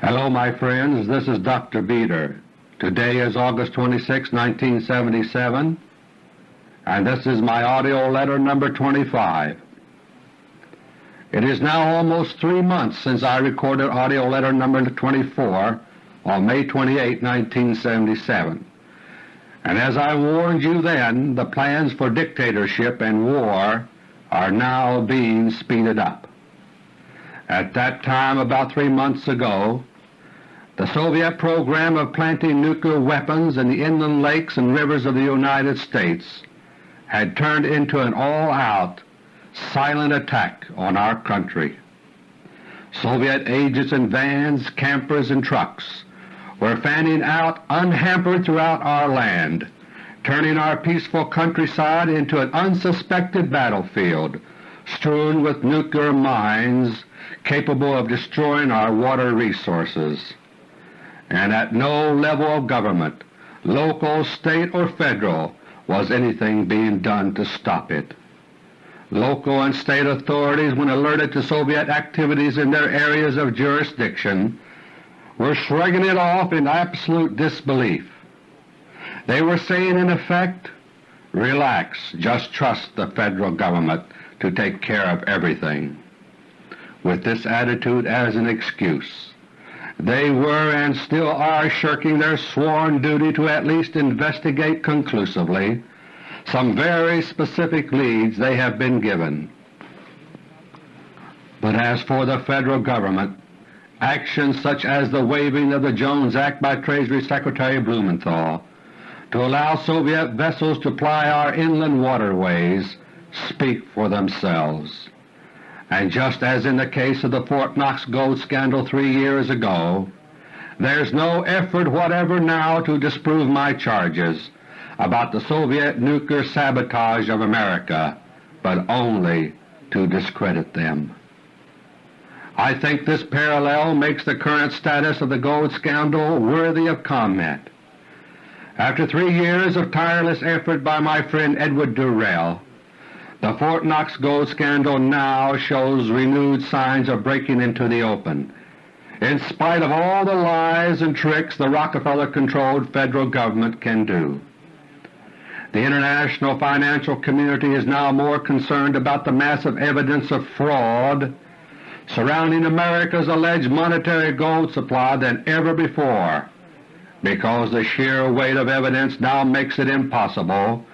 Hello my friends, this is Dr. Beter. Today is August 26, 1977, and this is my AUDIO LETTER No. 25. It is now almost three months since I recorded AUDIO LETTER No. 24 on May 28, 1977, and as I warned you then, the plans for dictatorship and war are now being speeded up. At that time, about three months ago, the Soviet program of planting nuclear weapons in the inland lakes and rivers of the United States had turned into an all-out silent attack on our country. Soviet agents in vans, campers, and trucks were fanning out unhampered throughout our land, turning our peaceful countryside into an unsuspected battlefield strewn with nuclear mines capable of destroying our water resources. And at no level of government, local, state, or federal, was anything being done to stop it. Local and state authorities, when alerted to Soviet activities in their areas of jurisdiction, were shrugging it off in absolute disbelief. They were saying in effect, relax, just trust the Federal Government to take care of everything. With this attitude as an excuse, they were and still are shirking their sworn duty to at least investigate conclusively some very specific leads they have been given. But as for the Federal Government, actions such as the waiving of the Jones Act by Treasury Secretary Blumenthal to allow Soviet vessels to ply our inland waterways speak for themselves. And just as in the case of the Fort Knox gold scandal three years ago, there's no effort whatever now to disprove my charges about the Soviet nuclear sabotage of America, but only to discredit them. I think this parallel makes the current status of the gold scandal worthy of comment. After three years of tireless effort by my friend Edward Durrell, the Fort Knox gold scandal now shows renewed signs of breaking into the open, in spite of all the lies and tricks the Rockefeller-controlled Federal Government can do. The international financial community is now more concerned about the massive evidence of fraud surrounding America's alleged monetary gold supply than ever before, because the sheer weight of evidence now makes it impossible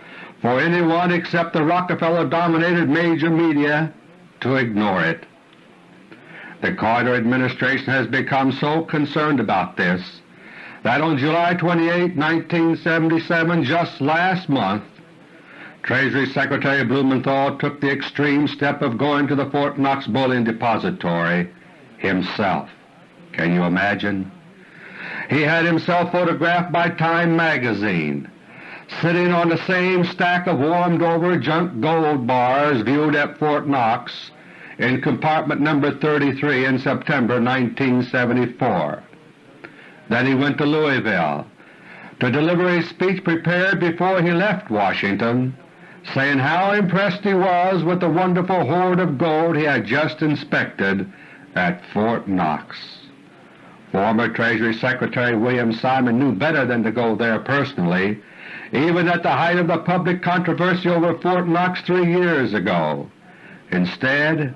for anyone except the Rockefeller-dominated major media to ignore it. The Carter administration has become so concerned about this that on July 28, 1977, just last month, Treasury Secretary Blumenthal took the extreme step of going to the Fort Knox Bullion Depository himself. Can you imagine? He had himself photographed by Time magazine, sitting on the same stack of warmed-over junk gold bars viewed at Fort Knox in compartment number 33 in September 1974. Then he went to Louisville to deliver a speech prepared before he left Washington saying how impressed he was with the wonderful hoard of gold he had just inspected at Fort Knox. Former Treasury Secretary William Simon knew better than to go there personally, even at the height of the public controversy over Fort Knox three years ago. Instead,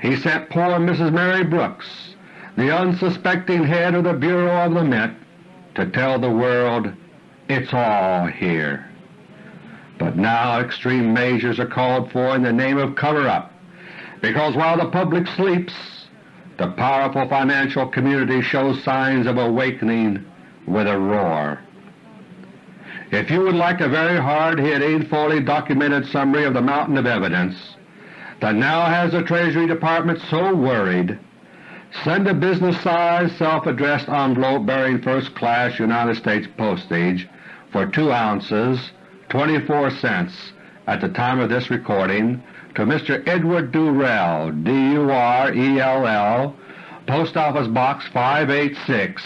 he sent poor Mrs. Mary Brooks, the unsuspecting head of the Bureau of the Mint, to tell the world, it's all here. But now extreme measures are called for in the name of cover-up, because while the public sleeps, the powerful financial community shows signs of awakening with a roar. If you would like a very hard-hitting, fully documented summary of the mountain of evidence that now has the Treasury Department so worried, send a business-sized self-addressed envelope bearing first-class United States postage for 2 ounces 24 cents at the time of this recording to Mr. Edward Durrell, D-U-R-E-L-L, Post Office Box 586,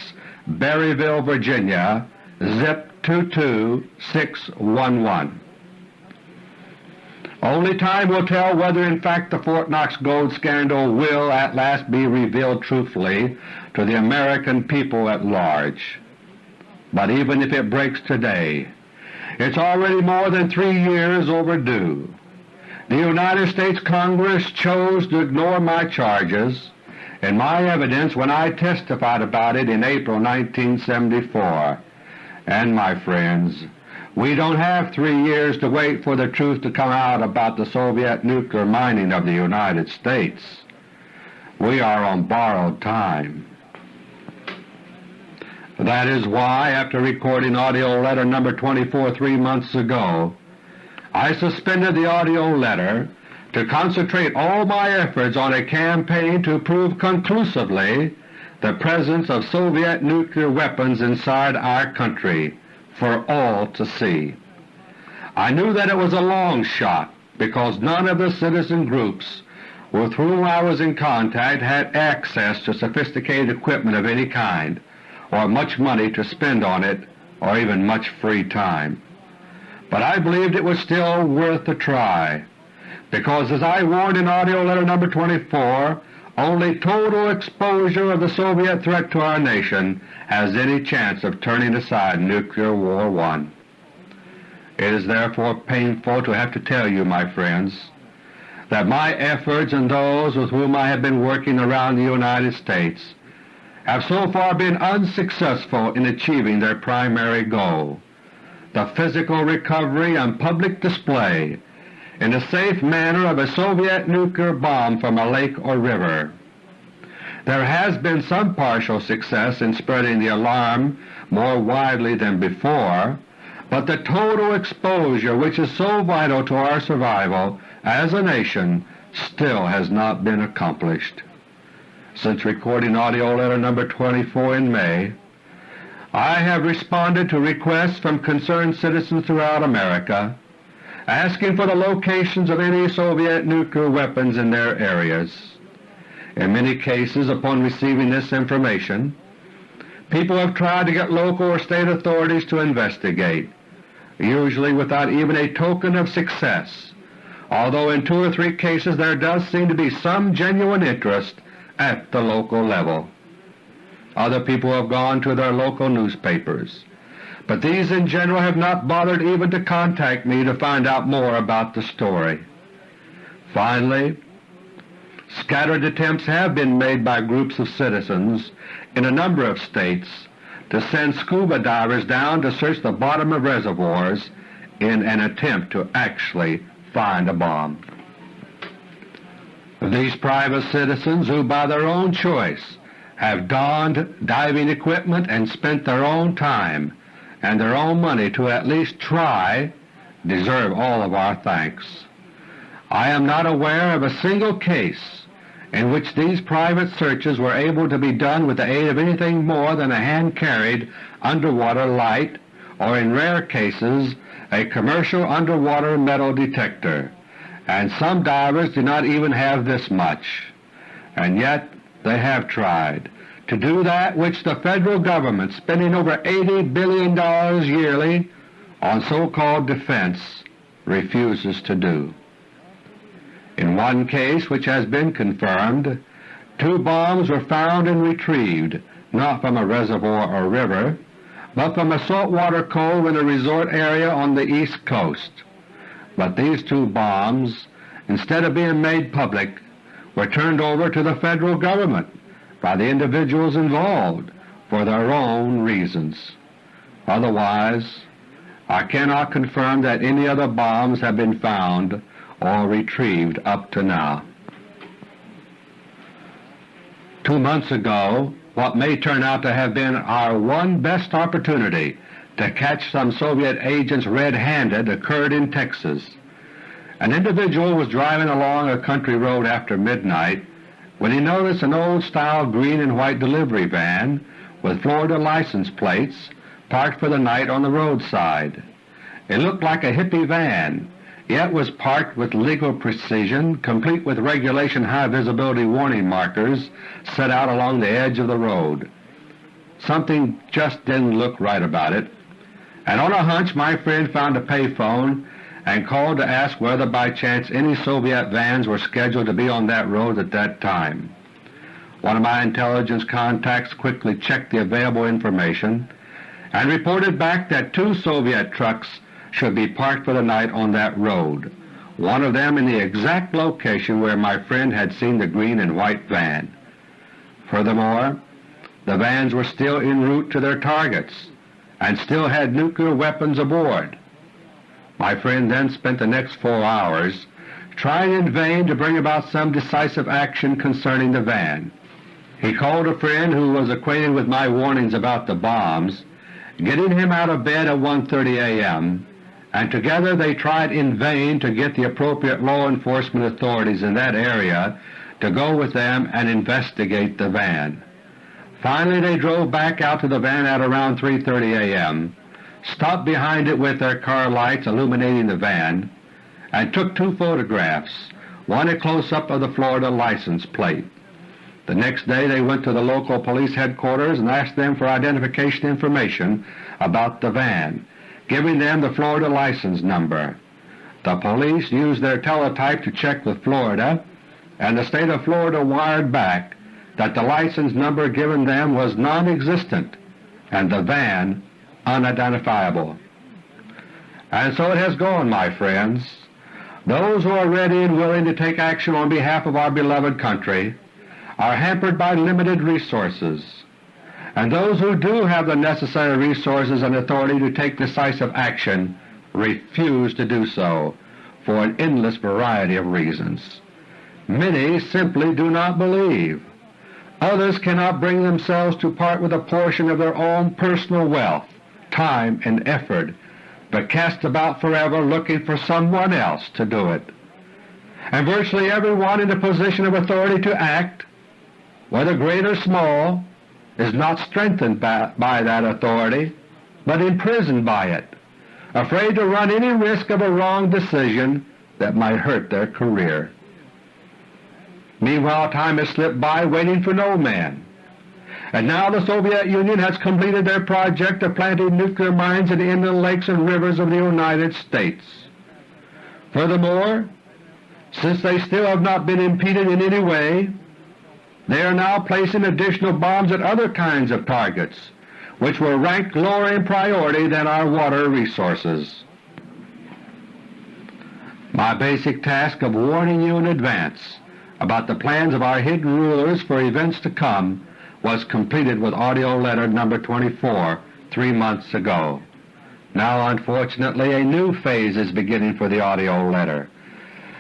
Berryville, Virginia, zip 22611. Only time will tell whether in fact the Fort Knox gold scandal will at last be revealed truthfully to the American people at large. But even if it breaks today, it's already more than three years overdue. The United States Congress chose to ignore my charges and my evidence when I testified about it in April 1974. And my friends, we don't have three years to wait for the truth to come out about the Soviet nuclear mining of the United States. We are on borrowed time. That is why, after recording AUDIO LETTER No. 24 three months ago, I suspended the AUDIO letter to concentrate all my efforts on a campaign to prove conclusively the presence of Soviet nuclear weapons inside our country for all to see. I knew that it was a long shot because none of the citizen groups with whom I was in contact had access to sophisticated equipment of any kind, or much money to spend on it, or even much free time. But I believed it was still worth a try, because as I warned in AUDIO LETTER No. 24, only total exposure of the Soviet threat to our nation has any chance of turning aside Nuclear War I. It is therefore painful to have to tell you, my friends, that my efforts and those with whom I have been working around the United States have so far been unsuccessful in achieving their primary goal, the physical recovery and public display in a safe manner of a Soviet nuclear bomb from a lake or river. There has been some partial success in spreading the alarm more widely than before, but the total exposure which is so vital to our survival as a nation still has not been accomplished. Since recording AUDIO LETTER No. 24 in May, I have responded to requests from concerned citizens throughout America asking for the locations of any Soviet nuclear weapons in their areas. In many cases upon receiving this information, people have tried to get local or state authorities to investigate, usually without even a token of success, although in two or three cases there does seem to be some genuine interest at the local level. Other people have gone to their local newspapers, but these in general have not bothered even to contact me to find out more about the story. Finally, scattered attempts have been made by groups of citizens in a number of states to send scuba divers down to search the bottom of reservoirs in an attempt to actually find a bomb. These private citizens who by their own choice have donned diving equipment and spent their own time and their own money to at least try deserve all of our thanks. I am not aware of a single case in which these private searches were able to be done with the aid of anything more than a hand-carried underwater light or in rare cases a commercial underwater metal detector, and some divers do not even have this much. And yet they have tried to do that which the Federal Government, spending over $80 billion yearly on so-called defense, refuses to do. In one case which has been confirmed, two bombs were found and retrieved not from a reservoir or river, but from a saltwater cove in a resort area on the East Coast. But these two bombs, instead of being made public, were turned over to the Federal Government by the individuals involved for their own reasons. Otherwise, I cannot confirm that any other bombs have been found or retrieved up to now. Two months ago, what may turn out to have been our one best opportunity to catch some Soviet agents red-handed occurred in Texas. An individual was driving along a country road after midnight when he noticed an old-style green and white delivery van with Florida license plates parked for the night on the roadside. It looked like a hippie van, yet was parked with legal precision, complete with regulation high-visibility warning markers set out along the edge of the road. Something just didn't look right about it, and on a hunch my friend found a payphone and called to ask whether by chance any Soviet vans were scheduled to be on that road at that time. One of my intelligence contacts quickly checked the available information and reported back that two Soviet trucks should be parked for the night on that road, one of them in the exact location where my friend had seen the green and white van. Furthermore, the vans were still en route to their targets and still had nuclear weapons aboard. My friend then spent the next four hours trying in vain to bring about some decisive action concerning the van. He called a friend who was acquainted with my warnings about the bombs, getting him out of bed at 1.30 a.m., and together they tried in vain to get the appropriate law enforcement authorities in that area to go with them and investigate the van. Finally they drove back out to the van at around 3.30 a.m., stopped behind it with their car lights illuminating the van, and took two photographs, one a close-up of the Florida license plate. The next day they went to the local police headquarters and asked them for identification information about the van, giving them the Florida license number. The police used their teletype to check with Florida, and the State of Florida wired back that the license number given them was non-existent and the van unidentifiable. And so it has gone, my friends. Those who are ready and willing to take action on behalf of our beloved country are hampered by limited resources, and those who do have the necessary resources and authority to take decisive action refuse to do so for an endless variety of reasons. Many simply do not believe. Others cannot bring themselves to part with a portion of their own personal wealth, time, and effort, but cast about forever looking for someone else to do it. And virtually everyone in a position of authority to act whether great or small, is not strengthened by, by that authority, but imprisoned by it, afraid to run any risk of a wrong decision that might hurt their career. Meanwhile time has slipped by waiting for no man, and now the Soviet Union has completed their project of planting nuclear mines in the inland lakes and rivers of the United States. Furthermore, since they still have not been impeded in any way, they are now placing additional bombs at other kinds of targets, which were ranked lower in priority than our water resources. My basic task of warning you in advance about the plans of our hidden rulers for events to come was completed with AUDIO LETTER No. 24 three months ago. Now unfortunately a new phase is beginning for the AUDIO LETTER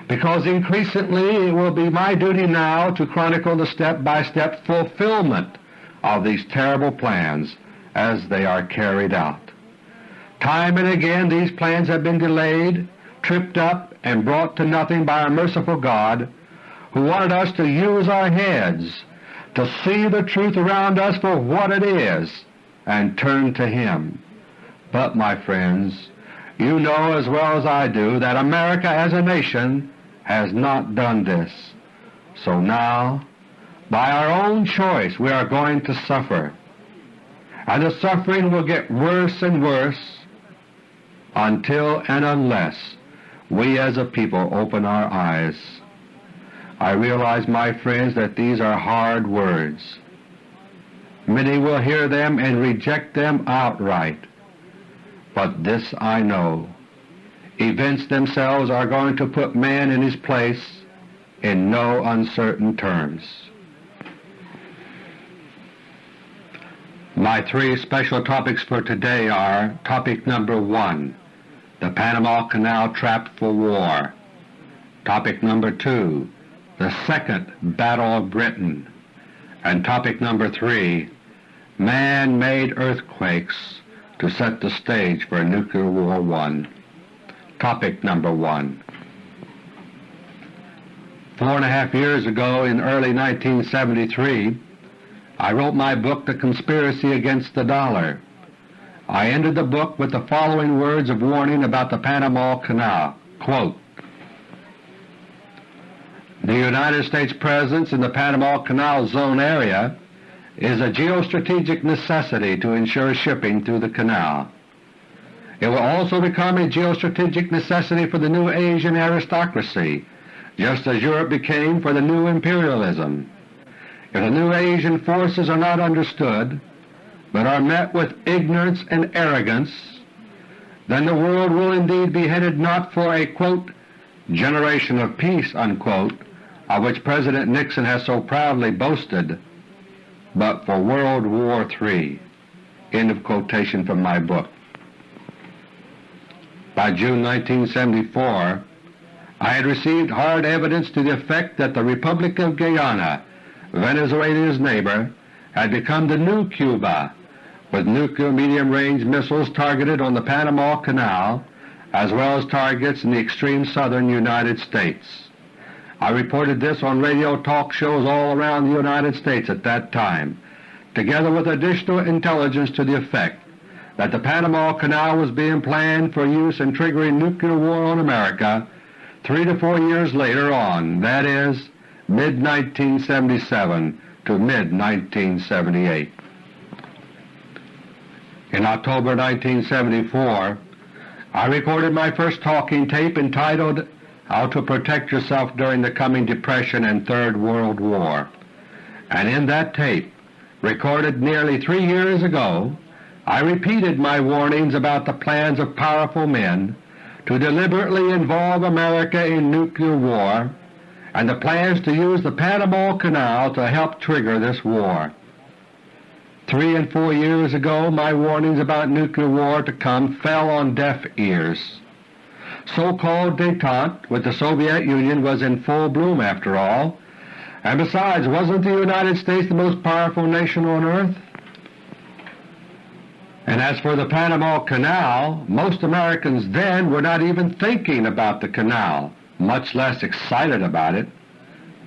because increasingly it will be my duty now to chronicle the step-by-step -step fulfillment of these terrible plans as they are carried out. Time and again these plans have been delayed, tripped up, and brought to nothing by our merciful God who wanted us to use our heads, to see the truth around us for what it is, and turn to Him. But, my friends, you know as well as I do that America as a nation has not done this. So now, by our own choice we are going to suffer, and the suffering will get worse and worse until and unless we as a people open our eyes. I realize, my friends, that these are hard words. Many will hear them and reject them outright. But this I know, events themselves are going to put man in his place in no uncertain terms. My three special topics for today are Topic number 1, the Panama Canal Trap for War. Topic number 2, the Second Battle of Britain. And topic number 3, Man-made earthquakes to set the stage for Nuclear War I. Topic number 1 Four and a half years ago in early 1973 I wrote my book The Conspiracy Against the Dollar. I ended the book with the following words of warning about the Panama Canal, quote, The United States presence in the Panama Canal Zone area is a geostrategic necessity to ensure shipping through the canal. It will also become a geostrategic necessity for the new Asian aristocracy, just as Europe became for the new imperialism. If the new Asian forces are not understood, but are met with ignorance and arrogance, then the world will indeed be headed not for a quote, ''generation of peace'' unquote, of which President Nixon has so proudly boasted, but for World War III. End of quotation from my book. By June 1974 I had received hard evidence to the effect that the Republic of Guyana, Venezuela's neighbor, had become the new Cuba with nuclear medium-range missiles targeted on the Panama Canal as well as targets in the extreme southern United States. I reported this on radio talk shows all around the United States at that time, together with additional intelligence to the effect that the Panama Canal was being planned for use in triggering nuclear war on America three to four years later on, that is, mid-1977 to mid-1978. In October 1974 I recorded my first talking tape entitled How to Protect Yourself During the Coming Depression and Third World War, and in that tape, recorded nearly three years ago, I repeated my warnings about the plans of powerful men to deliberately involve America in nuclear war and the plans to use the Panama Canal to help trigger this war. Three and four years ago my warnings about nuclear war to come fell on deaf ears. So-called détente with the Soviet Union was in full bloom after all, and besides wasn't the United States the most powerful nation on earth? And as for the Panama Canal, most Americans then were not even thinking about the canal, much less excited about it.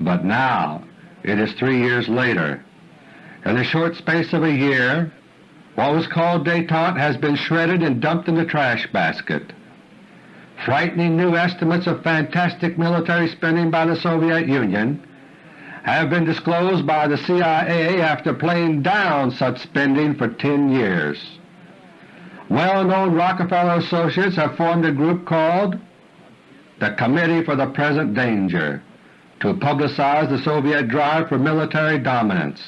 But now, it is three years later, in the short space of a year, what was called détente has been shredded and dumped in the trash basket. Frightening new estimates of fantastic military spending by the Soviet Union have been disclosed by the CIA after playing down such spending for 10 years. Well-known Rockefeller associates have formed a group called the Committee for the Present Danger to publicize the Soviet drive for military dominance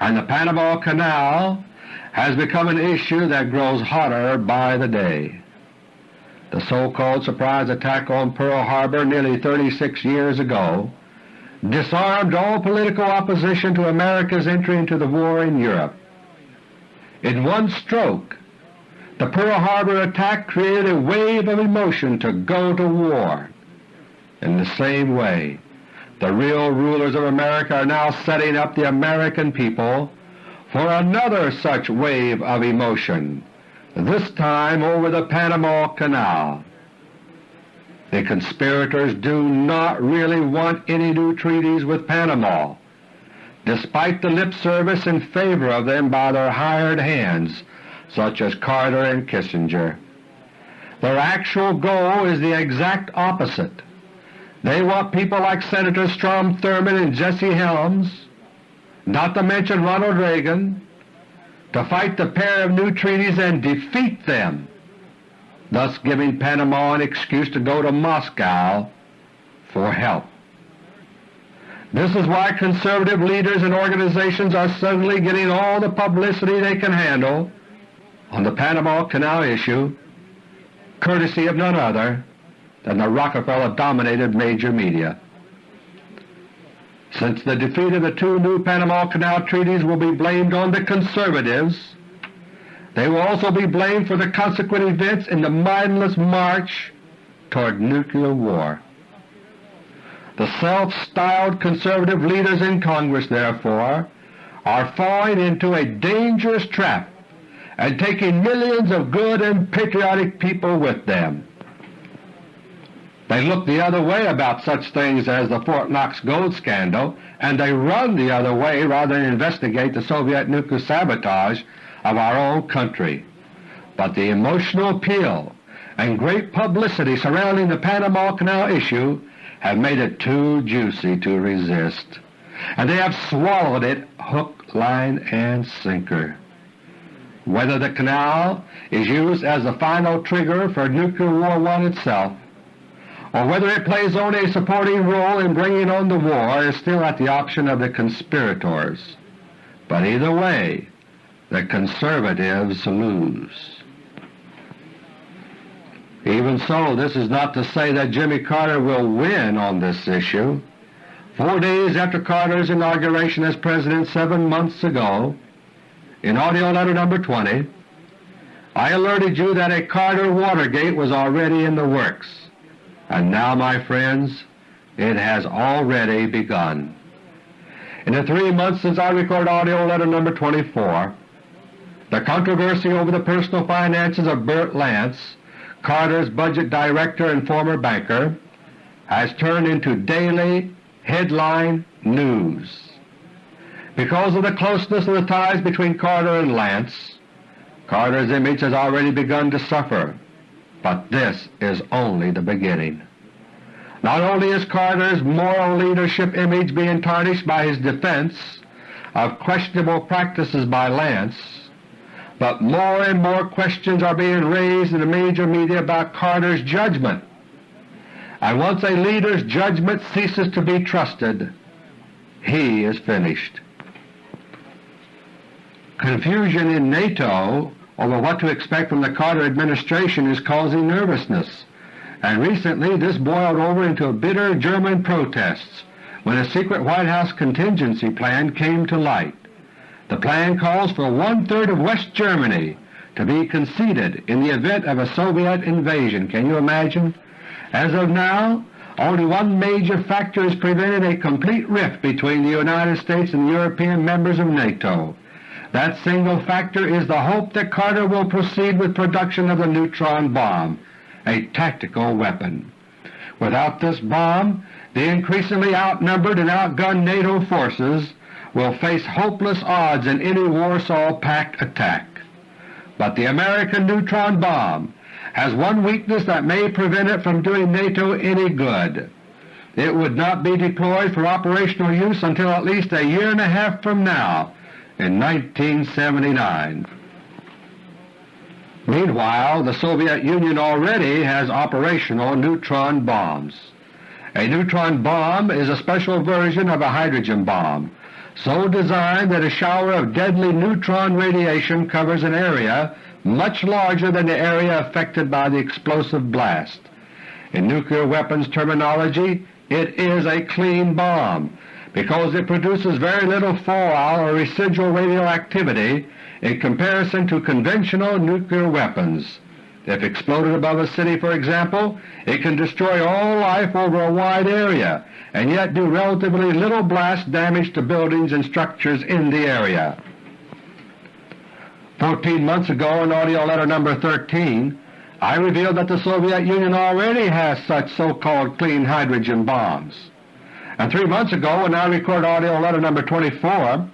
and the Panama Canal has become an issue that grows hotter by the day. The so-called surprise attack on Pearl Harbor nearly 36 years ago disarmed all political opposition to America's entry into the war in Europe. In one stroke, the Pearl Harbor attack created a wave of emotion to go to war. In the same way, the real rulers of America are now setting up the American people for another such wave of emotion, this time over the Panama Canal. The conspirators do not really want any new treaties with Panama, despite the lip service in favor of them by their hired hands such as Carter and Kissinger. Their actual goal is the exact opposite they want people like Senators Strom Thurmond and Jesse Helms, not to mention Ronald Reagan, to fight the pair of new treaties and defeat them, thus giving Panama an excuse to go to Moscow for help. This is why conservative leaders and organizations are suddenly getting all the publicity they can handle on the Panama Canal issue, courtesy of none other than the Rockefeller-dominated major media. Since the defeat of the two new Panama Canal treaties will be blamed on the conservatives, they will also be blamed for the consequent events in the mindless march toward nuclear war. The self-styled conservative leaders in Congress, therefore, are falling into a dangerous trap and taking millions of good and patriotic people with them. They look the other way about such things as the Fort Knox gold scandal, and they run the other way rather than investigate the Soviet nuclear sabotage of our own country. But the emotional appeal and great publicity surrounding the Panama Canal issue have made it too juicy to resist, and they have swallowed it hook, line, and sinker. whether the canal is used as the final trigger for Nuclear War one itself, or whether it plays only a supporting role in bringing on the war is still at the option of the conspirators. But either way, the conservatives lose. Even so, this is not to say that Jimmy Carter will win on this issue. Four days after Carter's inauguration as President seven months ago, in AUDIO LETTER No. 20, I alerted you that a Carter Watergate was already in the works, and now, my friends, it has already begun. In the three months since I recorded AUDIO LETTER No. 24, the controversy over the personal finances of Bert Lance, Carter's budget director and former banker, has turned into daily headline news. Because of the closeness of the ties between Carter and Lance, Carter's image has already begun to suffer, but this is only the beginning. Not only is Carter's moral leadership image being tarnished by his defense of questionable practices by Lance, but more and more questions are being raised in the major media about Carter's judgment and once a leader's judgment ceases to be trusted, he is finished. Confusion in NATO over what to expect from the Carter administration is causing nervousness, and recently this boiled over into bitter German protests when a secret White House contingency plan came to light. The plan calls for one-third of West Germany to be conceded in the event of a Soviet invasion. Can you imagine? As of now, only one major factor is preventing a complete rift between the United States and the European members of NATO. That single factor is the hope that Carter will proceed with production of the neutron bomb, a tactical weapon. Without this bomb, the increasingly outnumbered and outgunned NATO forces will face hopeless odds in any Warsaw Pact attack. But the American neutron bomb has one weakness that may prevent it from doing NATO any good. It would not be deployed for operational use until at least a year and a half from now in 1979. Meanwhile, the Soviet Union already has operational neutron bombs. A neutron bomb is a special version of a hydrogen bomb, so designed that a shower of deadly neutron radiation covers an area much larger than the area affected by the explosive blast. In nuclear weapons terminology, it is a clean bomb because it produces very little fallout or residual radioactivity in comparison to conventional nuclear weapons. If exploded above a city, for example, it can destroy all life over a wide area and yet do relatively little blast damage to buildings and structures in the area. Fourteen months ago in AUDIO LETTER No. 13, I revealed that the Soviet Union already has such so-called clean hydrogen bombs. And three months ago when I recorded AUDIO LETTER No. 24,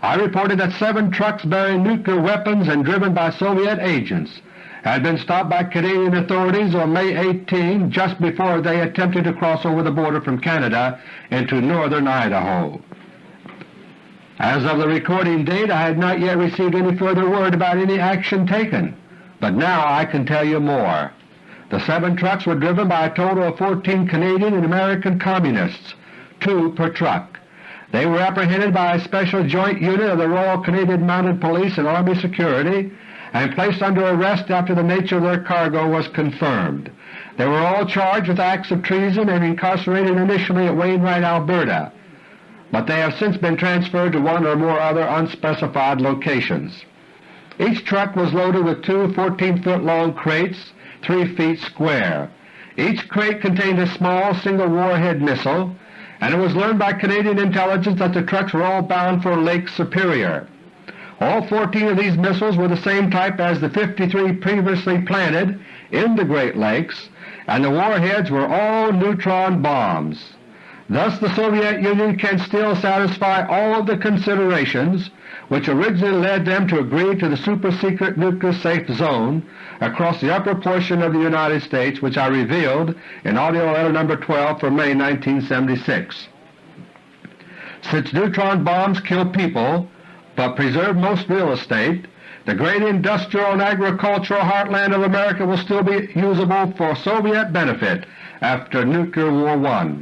I reported that seven trucks bearing nuclear weapons and driven by Soviet agents had been stopped by Canadian authorities on May 18 just before they attempted to cross over the border from Canada into northern Idaho. As of the recording date I had not yet received any further word about any action taken, but now I can tell you more. The seven trucks were driven by a total of 14 Canadian and American Communists, two per truck. They were apprehended by a special joint unit of the Royal Canadian Mounted Police and Army Security and placed under arrest after the nature of their cargo was confirmed. They were all charged with acts of treason and incarcerated initially at Wainwright, Alberta but they have since been transferred to one or more other unspecified locations. Each truck was loaded with two 14-foot long crates 3 feet square. Each crate contained a small single warhead missile, and it was learned by Canadian intelligence that the trucks were all bound for Lake Superior. All 14 of these missiles were the same type as the 53 previously planted in the Great Lakes, and the warheads were all neutron bombs. Thus the Soviet Union can still satisfy all of the considerations which originally led them to agree to the super-secret nuclear safe zone across the upper portion of the United States which I revealed in AUDIO LETTER No. 12 for May 1976. Since neutron bombs kill people, but preserve most real estate, the great industrial and agricultural heartland of America will still be usable for Soviet benefit after Nuclear War I,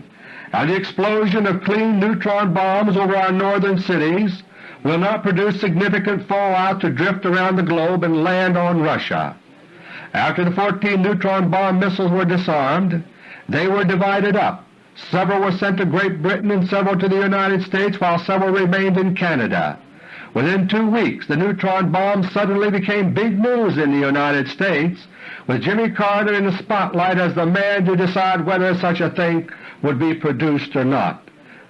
and the explosion of clean neutron bombs over our northern cities will not produce significant fallout to drift around the globe and land on Russia. After the 14 neutron bomb missiles were disarmed, they were divided up. Several were sent to Great Britain and several to the United States while several remained in Canada. Within two weeks the neutron bomb suddenly became big news in the United States, with Jimmy Carter in the spotlight as the man to decide whether such a thing would be produced or not.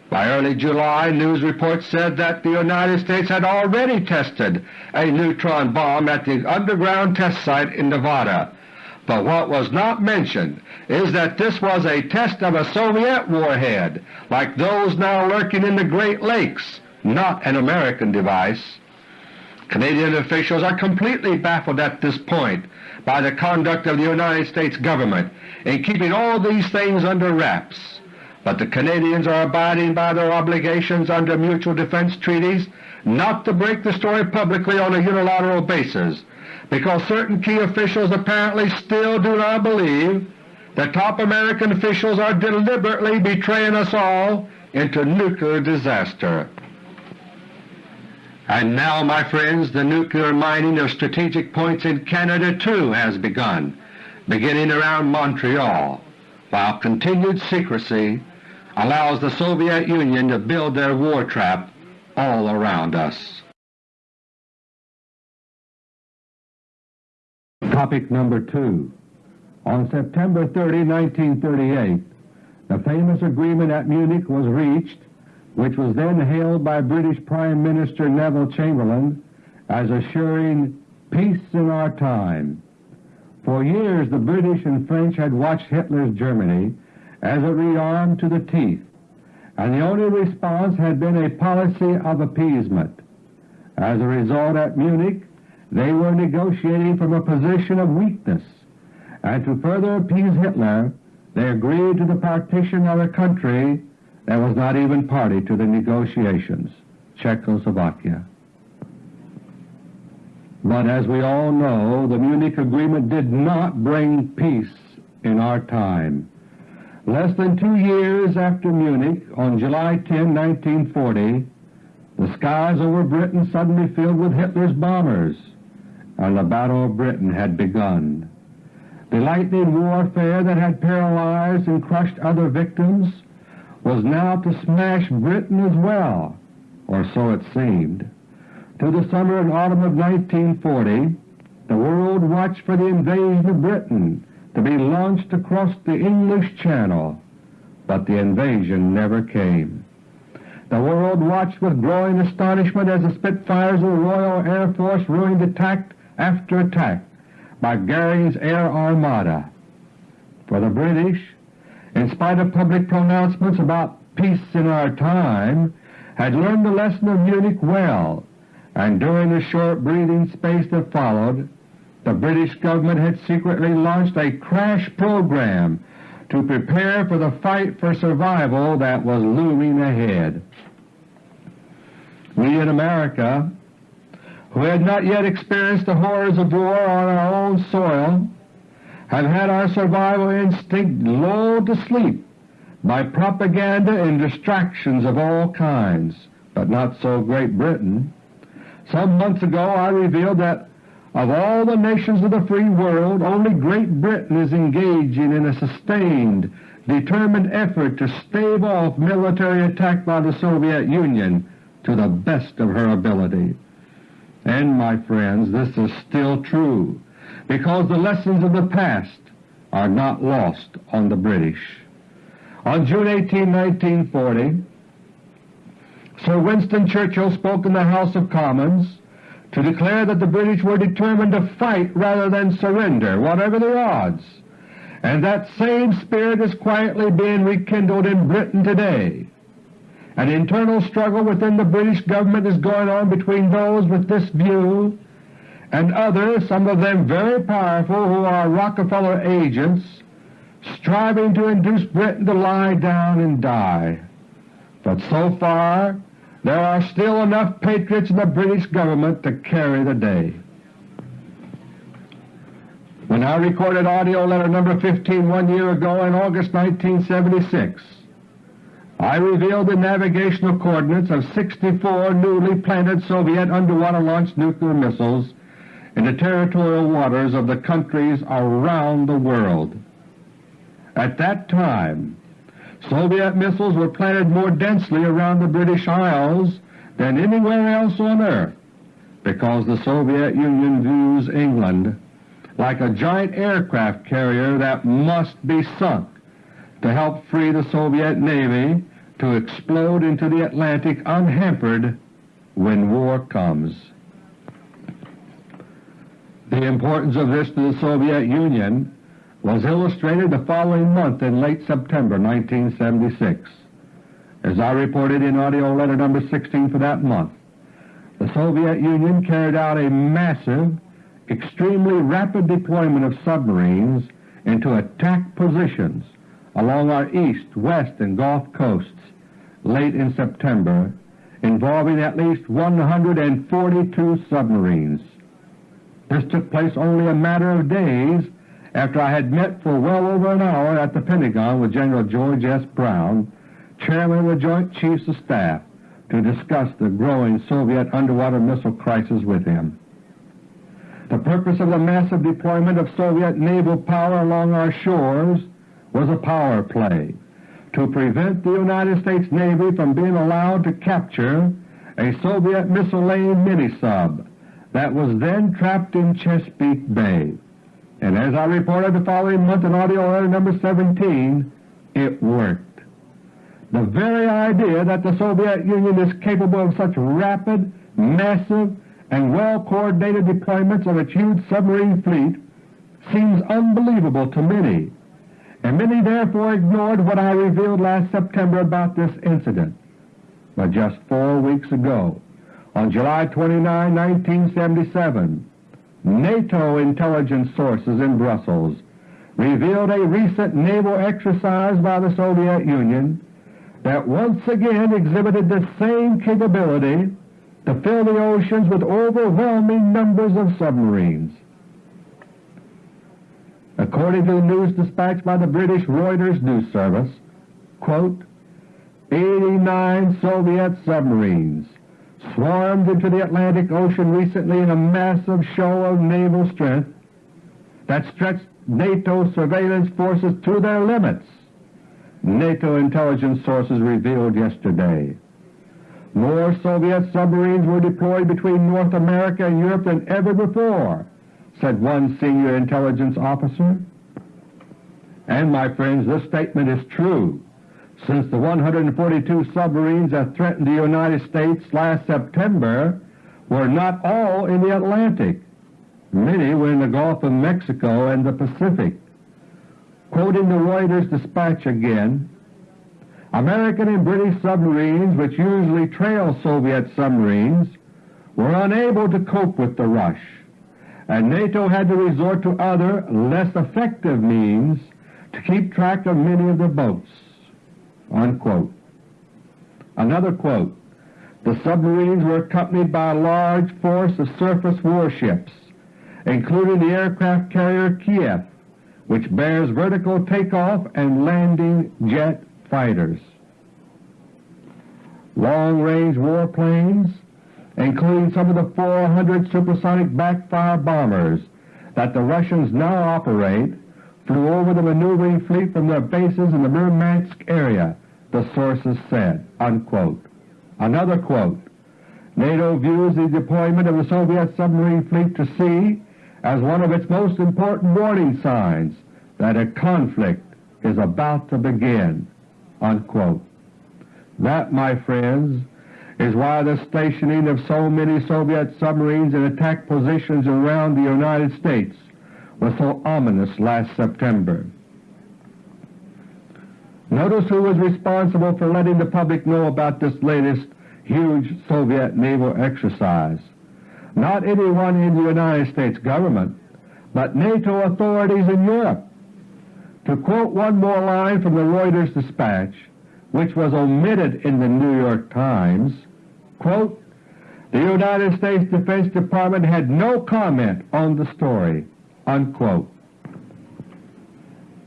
By early July, news reports said that the United States had already tested a neutron bomb at the underground test site in Nevada. But what was not mentioned is that this was a test of a Soviet warhead, like those now lurking in the Great Lakes, not an American device. Canadian officials are completely baffled at this point by the conduct of the United States Government in keeping all these things under wraps, but the Canadians are abiding by their obligations under mutual defense treaties not to break the story publicly on a unilateral basis, because certain key officials apparently still do not believe that top American officials are deliberately betraying us all into nuclear disaster. And now, my friends, the nuclear mining of strategic points in Canada too has begun, beginning around Montreal, while continued secrecy allows the Soviet Union to build their war trap all around us. Topic number 2 On September 30, 1938, the famous agreement at Munich was reached which was then hailed by British Prime Minister Neville Chamberlain as assuring peace in our time. For years the British and French had watched Hitler's Germany as it rearmed to the teeth, and the only response had been a policy of appeasement. As a result at Munich they were negotiating from a position of weakness, and to further appease Hitler they agreed to the partition of a country that was not even party to the negotiations, Czechoslovakia. But as we all know, the Munich Agreement did not bring peace in our time. Less than two years after Munich, on July 10, 1940, the skies over Britain suddenly filled with Hitler's bombers, and the Battle of Britain had begun. The lightning warfare that had paralyzed and crushed other victims was now to smash Britain as well, or so it seemed. Through the summer and autumn of 1940 the world watched for the invasion of Britain to be launched across the English Channel, but the invasion never came. The world watched with growing astonishment as the Spitfires of the Royal Air Force ruined attack after attack by Goering's Air Armada. For the British, in spite of public pronouncements about peace in our time, had learned the lesson of Munich well, and during the short breathing space that followed, the British government had secretly launched a crash program to prepare for the fight for survival that was looming ahead. We in America, who had not yet experienced the horrors of war on our own soil, have had our survival instinct lulled to sleep by propaganda and distractions of all kinds, but not so Great Britain. Some months ago I revealed that of all the nations of the free world, only Great Britain is engaging in a sustained, determined effort to stave off military attack by the Soviet Union to the best of her ability. And, my friends, this is still true because the lessons of the past are not lost on the British. On June 18, 1940, Sir Winston Churchill spoke in the House of Commons to declare that the British were determined to fight rather than surrender, whatever the odds, and that same spirit is quietly being rekindled in Britain today. An internal struggle within the British government is going on between those with this view and others, some of them very powerful, who are Rockefeller agents, striving to induce Britain to lie down and die. But so far there are still enough patriots in the British government to carry the day. When I recorded AUDIO LETTER No. 15 one year ago in August 1976, I revealed the navigational coordinates of 64 newly planted Soviet underwater-launched nuclear missiles in the territorial waters of the countries around the world. At that time, Soviet missiles were planted more densely around the British Isles than anywhere else on earth because the Soviet Union views England like a giant aircraft carrier that must be sunk to help free the Soviet Navy to explode into the Atlantic unhampered when war comes. The importance of this to the Soviet Union was illustrated the following month in late September 1976. As I reported in AUDIO LETTER No. 16 for that month, the Soviet Union carried out a massive extremely rapid deployment of submarines into attack positions along our east, west, and Gulf coasts late in September involving at least 142 submarines. This took place only a matter of days after I had met for well over an hour at the Pentagon with General George S. Brown, Chairman of the Joint Chiefs of Staff, to discuss the growing Soviet underwater missile crisis with him. The purpose of the massive deployment of Soviet naval power along our shores was a power play to prevent the United States Navy from being allowed to capture a Soviet missile-laying mini-sub that was then trapped in Chesapeake Bay. And as I reported the following month in AUDIO LETTER No. 17, it worked. The very idea that the Soviet Union is capable of such rapid, massive, and well-coordinated deployments of its huge submarine fleet seems unbelievable to many, and many therefore ignored what I revealed last September about this incident. But just four weeks ago, on July 29, 1977, NATO intelligence sources in Brussels revealed a recent naval exercise by the Soviet Union that once again exhibited the same capability to fill the oceans with overwhelming numbers of submarines. According to the news dispatched by the British Reuters news service, quote, 89 Soviet submarines swarmed into the Atlantic Ocean recently in a massive show of naval strength that stretched NATO surveillance forces to their limits, NATO intelligence sources revealed yesterday. More Soviet submarines were deployed between North America and Europe than ever before, said one senior intelligence officer. And, my friends, this statement is true, since the 142 submarines that threatened the United States last September were not all in the Atlantic. Many were in the Gulf of Mexico and the Pacific. Quoting the Reuters dispatch again, American and British submarines, which usually trail Soviet submarines, were unable to cope with the rush, and NATO had to resort to other, less effective means to keep track of many of the boats." Unquote. Another quote, the submarines were accompanied by a large force of surface warships, including the aircraft carrier Kiev, which bears vertical takeoff and landing jet fighters. Long-range warplanes, including some of the 400 supersonic backfire bombers that the Russians now operate, flew over the maneuvering fleet from their bases in the Murmansk area, the sources said. Unquote. Another quote, NATO views the deployment of the Soviet submarine fleet to sea as one of its most important warning signs that a conflict is about to begin. Unquote. That, my friends, is why the stationing of so many Soviet submarines in attack positions around the United States was so ominous last September. Notice who was responsible for letting the public know about this latest huge Soviet naval exercise. Not anyone in the United States government, but NATO authorities in Europe. To quote one more line from the Reuters dispatch, which was omitted in the New York Times, quote, the United States Defense Department had no comment on the story, unquote.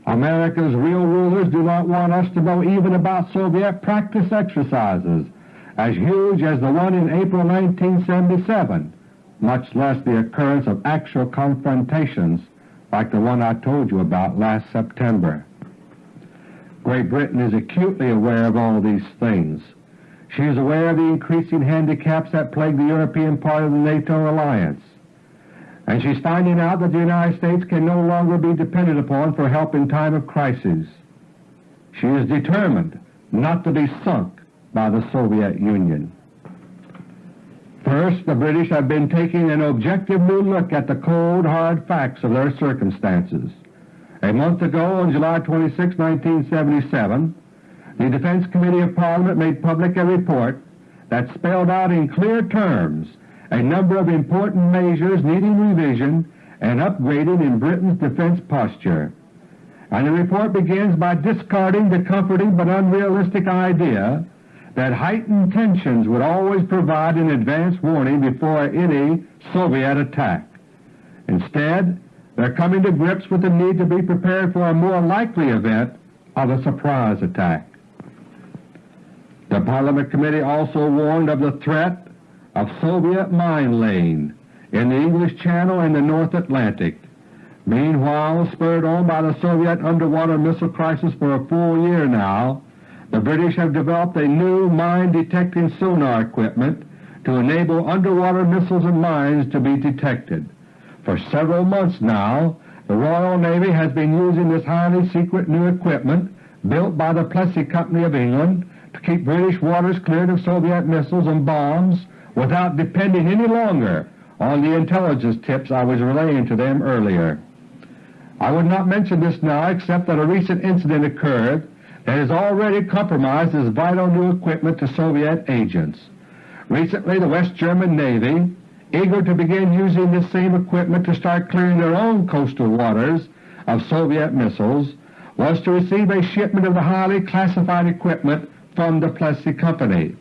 America's real rulers do not want us to know even about Soviet practice exercises as huge as the one in April 1977, much less the occurrence of actual confrontations like the one I told you about last September. Great Britain is acutely aware of all these things. She is aware of the increasing handicaps that plague the European part of the NATO alliance, and she's finding out that the United States can no longer be depended upon for help in time of crisis. She is determined not to be sunk by the Soviet Union. First, the British have been taking an objective new look at the cold, hard facts of their circumstances. A month ago, on July 26, 1977, the Defense Committee of Parliament made public a report that spelled out in clear terms a number of important measures needing revision and upgrading in Britain's defense posture. And the report begins by discarding the comforting but unrealistic idea that heightened tensions would always provide an advance warning before any Soviet attack. Instead, they're coming to grips with the need to be prepared for a more likely event of a surprise attack. The Parliament Committee also warned of the threat of Soviet mine-laying in the English Channel and the North Atlantic. Meanwhile, spurred on by the Soviet underwater missile crisis for a full year now, the British have developed a new mine-detecting sonar equipment to enable underwater missiles and mines to be detected. For several months now, the Royal Navy has been using this highly secret new equipment built by the Plessey Company of England to keep British waters cleared of Soviet missiles and bombs without depending any longer on the intelligence tips I was relaying to them earlier. I would not mention this now except that a recent incident occurred that has already compromised this vital new equipment to Soviet agents. Recently the West German Navy, eager to begin using this same equipment to start clearing their own coastal waters of Soviet missiles, was to receive a shipment of the highly classified equipment from the Plessey Company.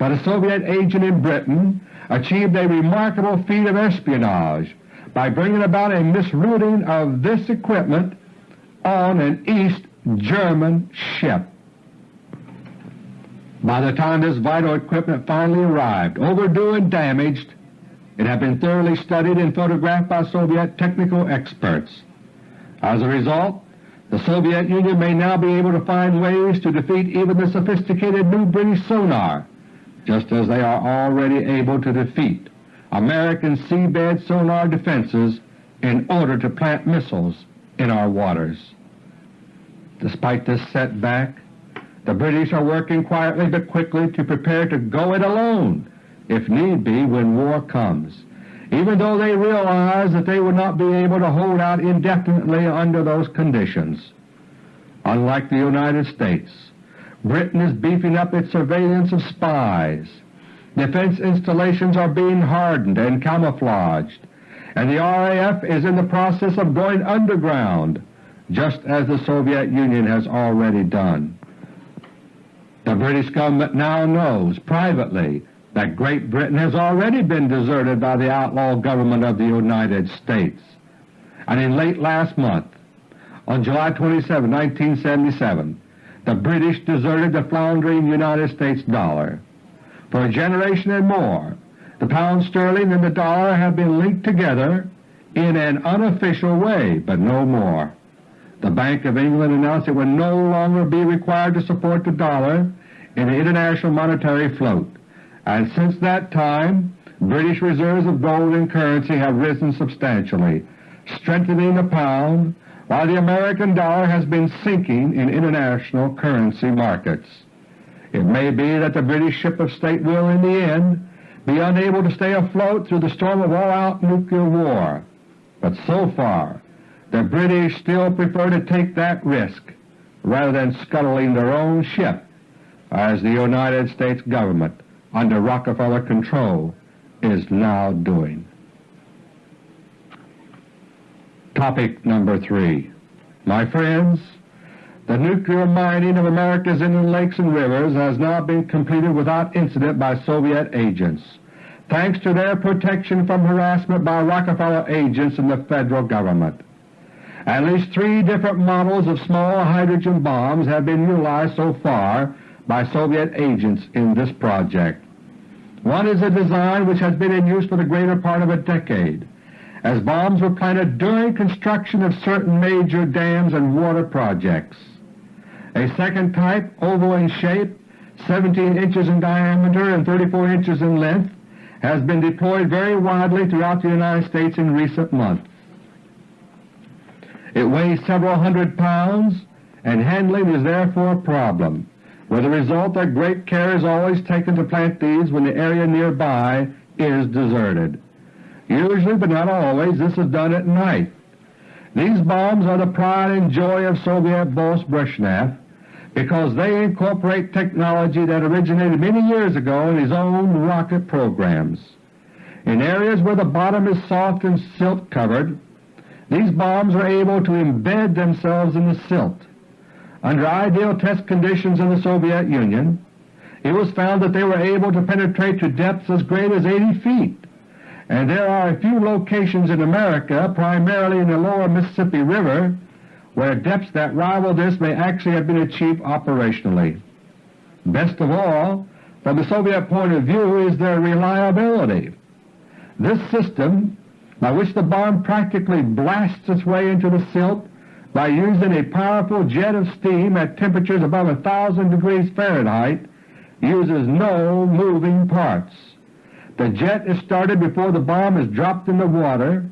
But a Soviet agent in Britain achieved a remarkable feat of espionage by bringing about a misrouting of this equipment on an East German ship. By the time this vital equipment finally arrived, overdue and damaged, it had been thoroughly studied and photographed by Soviet technical experts. As a result, the Soviet Union may now be able to find ways to defeat even the sophisticated new British sonar, just as they are already able to defeat American seabed sonar defenses in order to plant missiles in our waters. Despite this setback, the British are working quietly but quickly to prepare to go it alone if need be when war comes, even though they realize that they would not be able to hold out indefinitely under those conditions. Unlike the United States, Britain is beefing up its surveillance of spies. Defense installations are being hardened and camouflaged, and the RAF is in the process of going underground just as the Soviet Union has already done. The British government now knows privately that Great Britain has already been deserted by the outlaw government of the United States, and in late last month, on July 27, 1977, the British deserted the floundering United States dollar. For a generation and more, the pound sterling and the dollar have been linked together in an unofficial way, but no more. The Bank of England announced it would no longer be required to support the dollar in the international monetary float, and since that time British reserves of gold and currency have risen substantially, strengthening the pound while the American dollar has been sinking in international currency markets. It may be that the British ship of state will in the end be unable to stay afloat through the storm of all-out nuclear war, but so far the British still prefer to take that risk rather than scuttling their own ship as the United States government under Rockefeller control is now doing. Topic number 3 My friends, the nuclear mining of America's inland lakes and rivers has now been completed without incident by Soviet agents, thanks to their protection from harassment by Rockefeller agents in the Federal Government. At least three different models of small hydrogen bombs have been utilized so far by Soviet agents in this project. One is a design which has been in use for the greater part of a decade, as bombs were planted during construction of certain major dams and water projects. A second type, oval in shape, 17 inches in diameter and 34 inches in length, has been deployed very widely throughout the United States in recent months. It weighs several hundred pounds, and handling is therefore a problem, with the result that great care is always taken to plant these when the area nearby is deserted. Usually, but not always, this is done at night. These bombs are the pride and joy of Soviet boss Brezhnev because they incorporate technology that originated many years ago in his own rocket programs. In areas where the bottom is soft and silt-covered, these bombs are able to embed themselves in the silt. Under ideal test conditions in the Soviet Union, it was found that they were able to penetrate to depths as great as 80 feet, and there are a few locations in America, primarily in the lower Mississippi River, where depths that rival this may actually have been achieved operationally. Best of all, from the Soviet point of view, is their reliability. This system by which the bomb practically blasts its way into the silt by using a powerful jet of steam at temperatures above a thousand degrees Fahrenheit, uses no moving parts. The jet is started before the bomb is dropped in the water,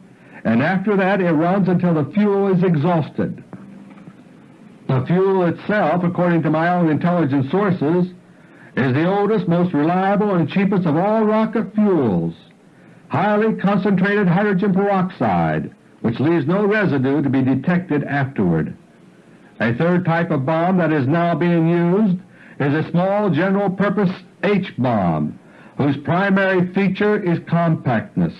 and after that it runs until the fuel is exhausted. The fuel itself, according to my own intelligence sources, is the oldest, most reliable, and cheapest of all rocket fuels highly concentrated hydrogen peroxide, which leaves no residue to be detected afterward. A third type of bomb that is now being used is a small general-purpose H-bomb, whose primary feature is compactness.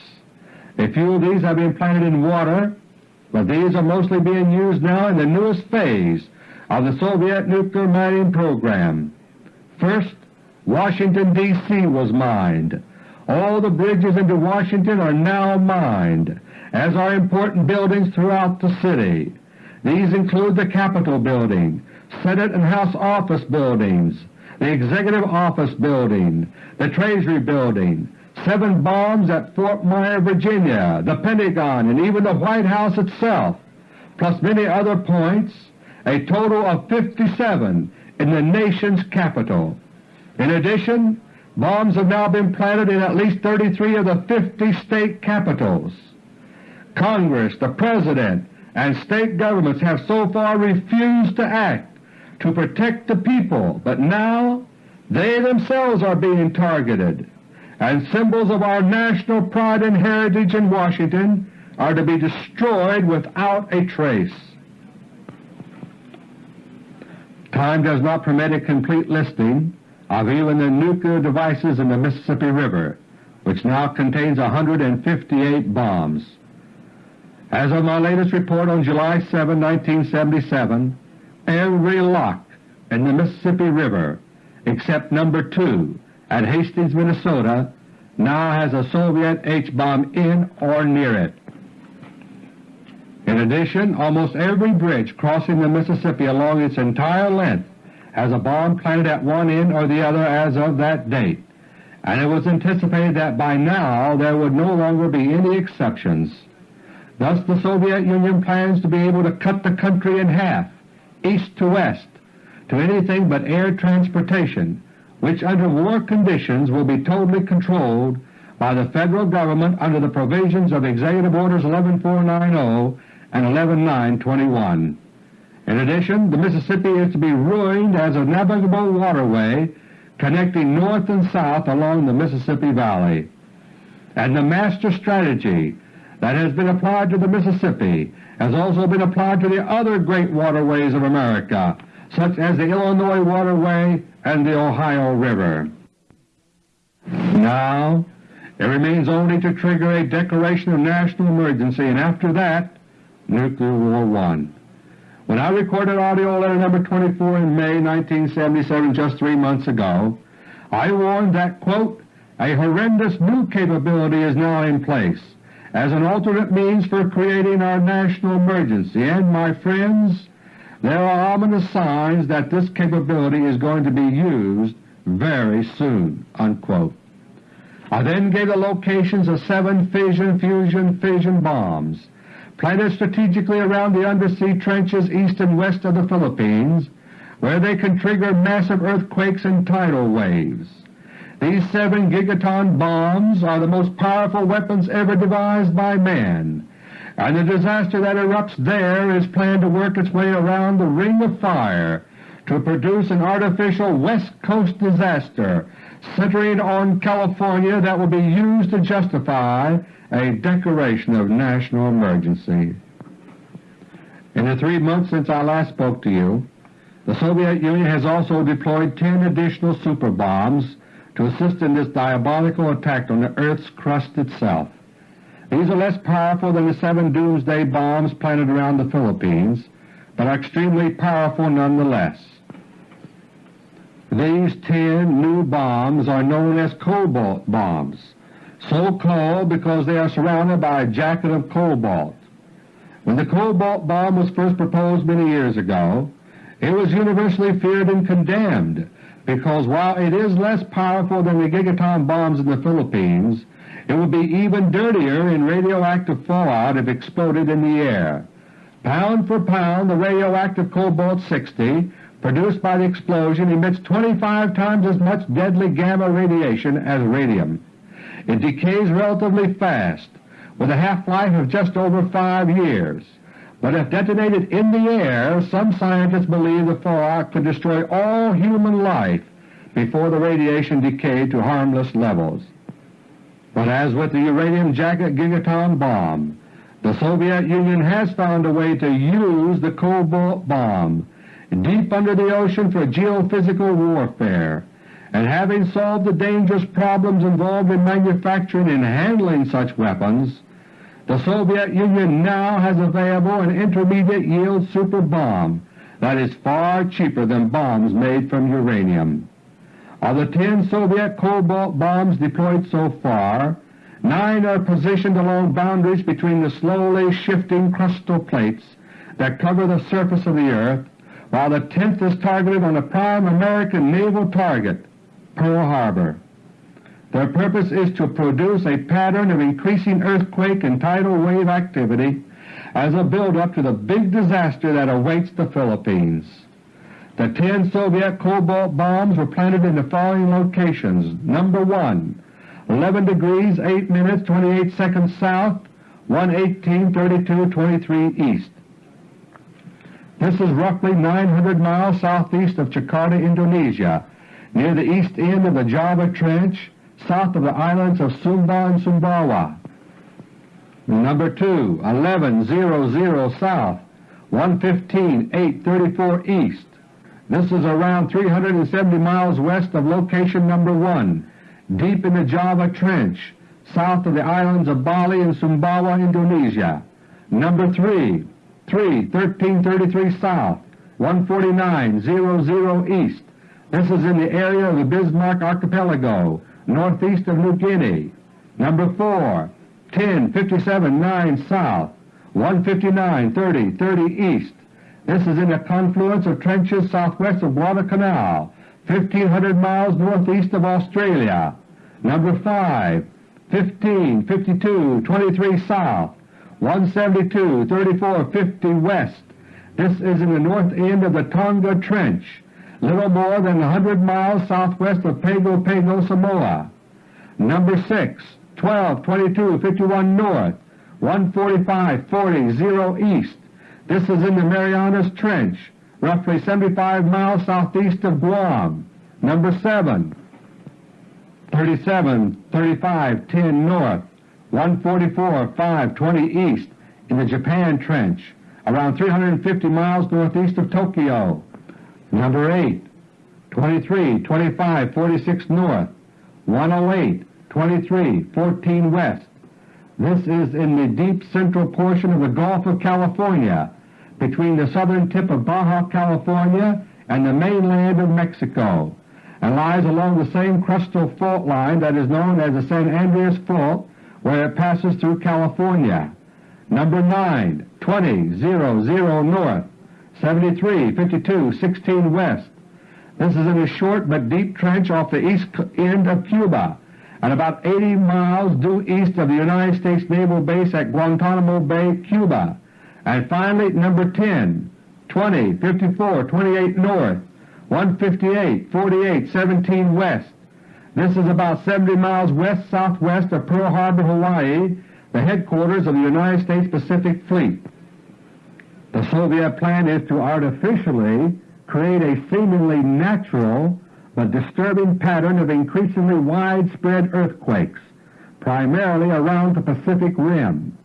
A few of these have been planted in water, but these are mostly being used now in the newest phase of the Soviet nuclear mining program. First, Washington, D.C. was mined, all the bridges into Washington are now mined, as are important buildings throughout the city. These include the Capitol Building, Senate and House office buildings, the Executive Office Building, the Treasury Building, seven bombs at Fort Myer, Virginia, the Pentagon, and even the White House itself, plus many other points, a total of 57 in the nation's capital. In addition, Bombs have now been planted in at least 33 of the 50 state capitals. Congress, the President, and state governments have so far refused to act to protect the people, but now they themselves are being targeted, and symbols of our national pride and heritage in Washington are to be destroyed without a trace. Time does not permit a complete listing of even the nuclear devices in the Mississippi River, which now contains 158 bombs. As of my latest report on July 7, 1977, every lock in the Mississippi River except number 2 at Hastings, Minnesota now has a Soviet H-bomb in or near it. In addition, almost every bridge crossing the Mississippi along its entire length has a bomb planted at one end or the other as of that date, and it was anticipated that by now there would no longer be any exceptions. Thus the Soviet Union plans to be able to cut the country in half, east to west, to anything but air transportation, which under war conditions will be totally controlled by the Federal Government under the provisions of Executive Orders 11490 and 11921. In addition, the Mississippi is to be ruined as a navigable waterway connecting north and south along the Mississippi Valley. And the master strategy that has been applied to the Mississippi has also been applied to the other great waterways of America, such as the Illinois Waterway and the Ohio River. Now it remains only to trigger a declaration of national emergency, and after that, nuclear war one. When I recorded AUDIO LETTER No. 24 in May 1977, just three months ago, I warned that, quote, a horrendous new capability is now in place as an alternate means for creating our national emergency, and, my friends, there are ominous signs that this capability is going to be used very soon." Unquote. I then gave the locations of seven fission, fusion, fission bombs planted strategically around the undersea trenches east and west of the Philippines, where they can trigger massive earthquakes and tidal waves. These seven gigaton bombs are the most powerful weapons ever devised by man, and the disaster that erupts there is planned to work its way around the Ring of Fire to produce an artificial West Coast disaster centering on California that will be used to justify a declaration of national emergency. In the three months since I last spoke to you, the Soviet Union has also deployed 10 additional super bombs to assist in this diabolical attack on the Earth's crust itself. These are less powerful than the seven doomsday bombs planted around the Philippines, but are extremely powerful nonetheless. These ten new bombs are known as cobalt bombs, so called because they are surrounded by a jacket of cobalt. When the cobalt bomb was first proposed many years ago, it was universally feared and condemned because while it is less powerful than the gigaton bombs in the Philippines, it would be even dirtier in radioactive fallout if exploded in the air. Pound for pound the radioactive cobalt-60 produced by the explosion emits 25 times as much deadly gamma radiation as radium. It decays relatively fast, with a half-life of just over 5 years, but if detonated in the air, some scientists believe the fallout could destroy all human life before the radiation decayed to harmless levels. But as with the uranium jacket gigaton bomb, the Soviet Union has found a way to use the cobalt bomb deep under the ocean for geophysical warfare, and having solved the dangerous problems involved in manufacturing and handling such weapons, the Soviet Union now has available an intermediate-yield super bomb that is far cheaper than bombs made from uranium. Of the ten Soviet cobalt bombs deployed so far, nine are positioned along boundaries between the slowly shifting crustal plates that cover the surface of the earth while the 10th is targeted on a prime American naval target, Pearl Harbor. Their purpose is to produce a pattern of increasing earthquake and tidal wave activity as a build-up to the big disaster that awaits the Philippines. The 10 Soviet cobalt bombs were planted in the following locations. Number 1, 11 degrees 8 minutes 28 seconds south, 118 32 23 east. This is roughly 900 miles southeast of Jakarta, Indonesia, near the east end of the Java Trench, south of the islands of Sumba and Sumbawa. Number 2, 1100 south, 115 834 east. This is around 370 miles west of location number 1, deep in the Java Trench, south of the islands of Bali and Sumbawa, Indonesia. Number 3, 3, 1333 south, 14900 east. This is in the area of the Bismarck Archipelago, northeast of New Guinea. Number 4, 1057 9 south, 159 30 30 east. This is in the confluence of trenches southwest of Guadalcanal, 1500 miles northeast of Australia. Number 5, 15 52 23 south, 172 34 50 west. This is in the north end of the Tonga Trench, little more than 100 miles southwest of Pago Pago, Samoa. Number 6, 12 22 51 north, 145 40 0 east. This is in the Marianas Trench, roughly 75 miles southeast of Guam. Number 7, 37 35 10 north, 144 5 20 east in the Japan Trench, around 350 miles northeast of Tokyo. Number 8, 23 25 46 north, 108 23 14 west. This is in the deep central portion of the Gulf of California, between the southern tip of Baja California and the mainland of Mexico and lies along the same crustal fault line that is known as the San Andreas Fault where it passes through California. Number 9, 20, 0, 0 north, 73, 52, 16 west. This is in a short but deep trench off the east end of Cuba and about 80 miles due east of the United States Naval Base at Guantanamo Bay, Cuba. And finally, number 10, 20, 54, 28 north, 158, 48, 17 west. This is about 70 miles west-southwest of Pearl Harbor, Hawaii, the headquarters of the United States Pacific Fleet. The Soviet plan is to artificially create a seemingly natural but disturbing pattern of increasingly widespread earthquakes, primarily around the Pacific Rim.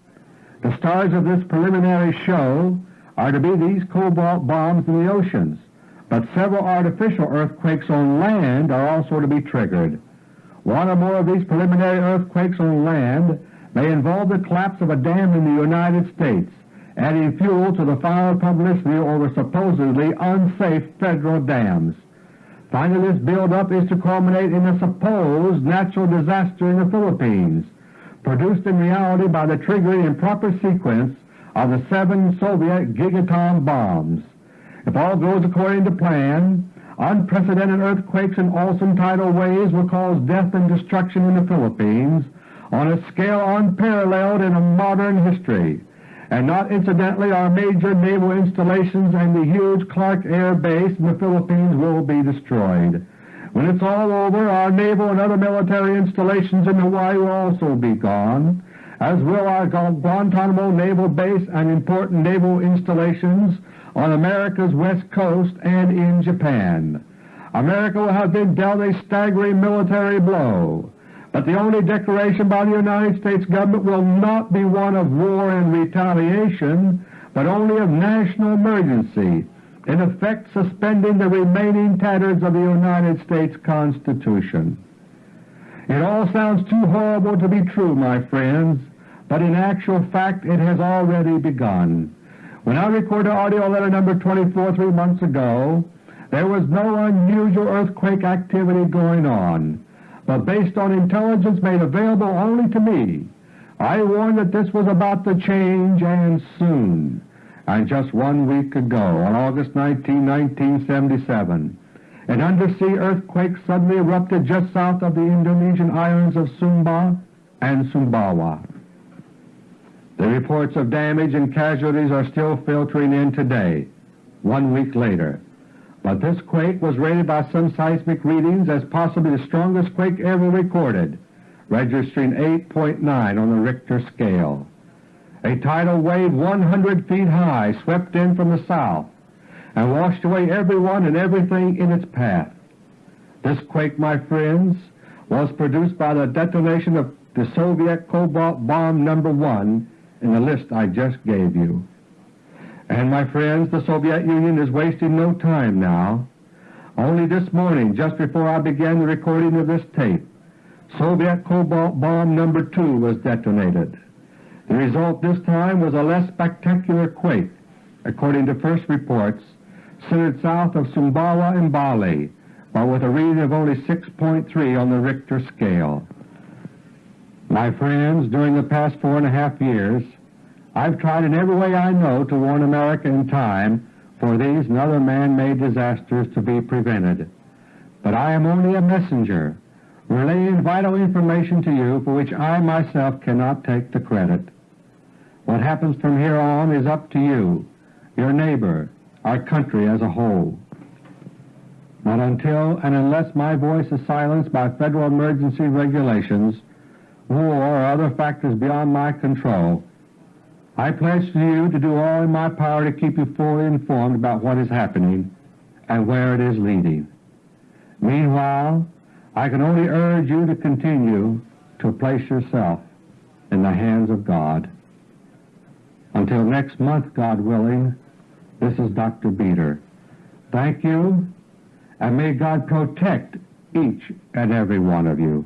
The stars of this preliminary show are to be these cobalt bombs in the oceans, but several artificial earthquakes on land are also to be triggered. One or more of these preliminary earthquakes on land may involve the collapse of a dam in the United States, adding fuel to the fire of publicity over supposedly unsafe federal dams. Finally, this buildup is to culminate in a supposed natural disaster in the Philippines, produced in reality by the triggering in proper sequence of the seven Soviet gigaton bombs. If all goes according to plan, unprecedented earthquakes and awesome tidal waves will cause death and destruction in the Philippines on a scale unparalleled in modern history, and not incidentally our major naval installations and the huge Clark Air Base in the Philippines will be destroyed. When it's all over, our naval and other military installations in Hawaii will also be gone, as will our Guantanamo Naval Base and important naval installations on America's west coast and in Japan. America will have been dealt a staggering military blow, but the only declaration by the United States government will not be one of war and retaliation, but only of national emergency, in effect suspending the remaining tatters of the United States Constitution. It all sounds too horrible to be true, my friends, but in actual fact it has already begun. When I recorded audio letter number 24 three months ago, there was no unusual earthquake activity going on but based on intelligence made available only to me, I warned that this was about to change and soon. And just one week ago, on August 19, 1977, an undersea earthquake suddenly erupted just south of the Indonesian islands of Sumba and Sumbawa. The reports of damage and casualties are still filtering in today, one week later. But this quake was rated by some seismic readings as possibly the strongest quake ever recorded, registering 8.9 on the Richter scale. A tidal wave 100 feet high swept in from the south and washed away everyone and everything in its path. This quake, my friends, was produced by the detonation of the Soviet Cobalt Bomb number 1 in the list I just gave you. And my friends, the Soviet Union is wasting no time now. Only this morning, just before I began the recording of this tape, Soviet Cobalt Bomb number 2 was detonated. The result this time was a less spectacular quake, according to first reports, centered south of Sumbawa in Bali, but with a reading of only 6.3 on the Richter scale. My friends, during the past four and a half years, I've tried in every way I know to warn America in time for these and other man-made disasters to be prevented. But I am only a messenger, relaying vital information to you for which I myself cannot take the credit. What happens from here on is up to you, your neighbor, our country as a whole. But until and unless my voice is silenced by federal emergency regulations, war or other factors beyond my control, I pledge to you to do all in my power to keep you fully informed about what is happening and where it is leading. Meanwhile, I can only urge you to continue to place yourself in the hands of God. Until next month, God willing, this is Dr. Beter. Thank you, and may God protect each and every one of you.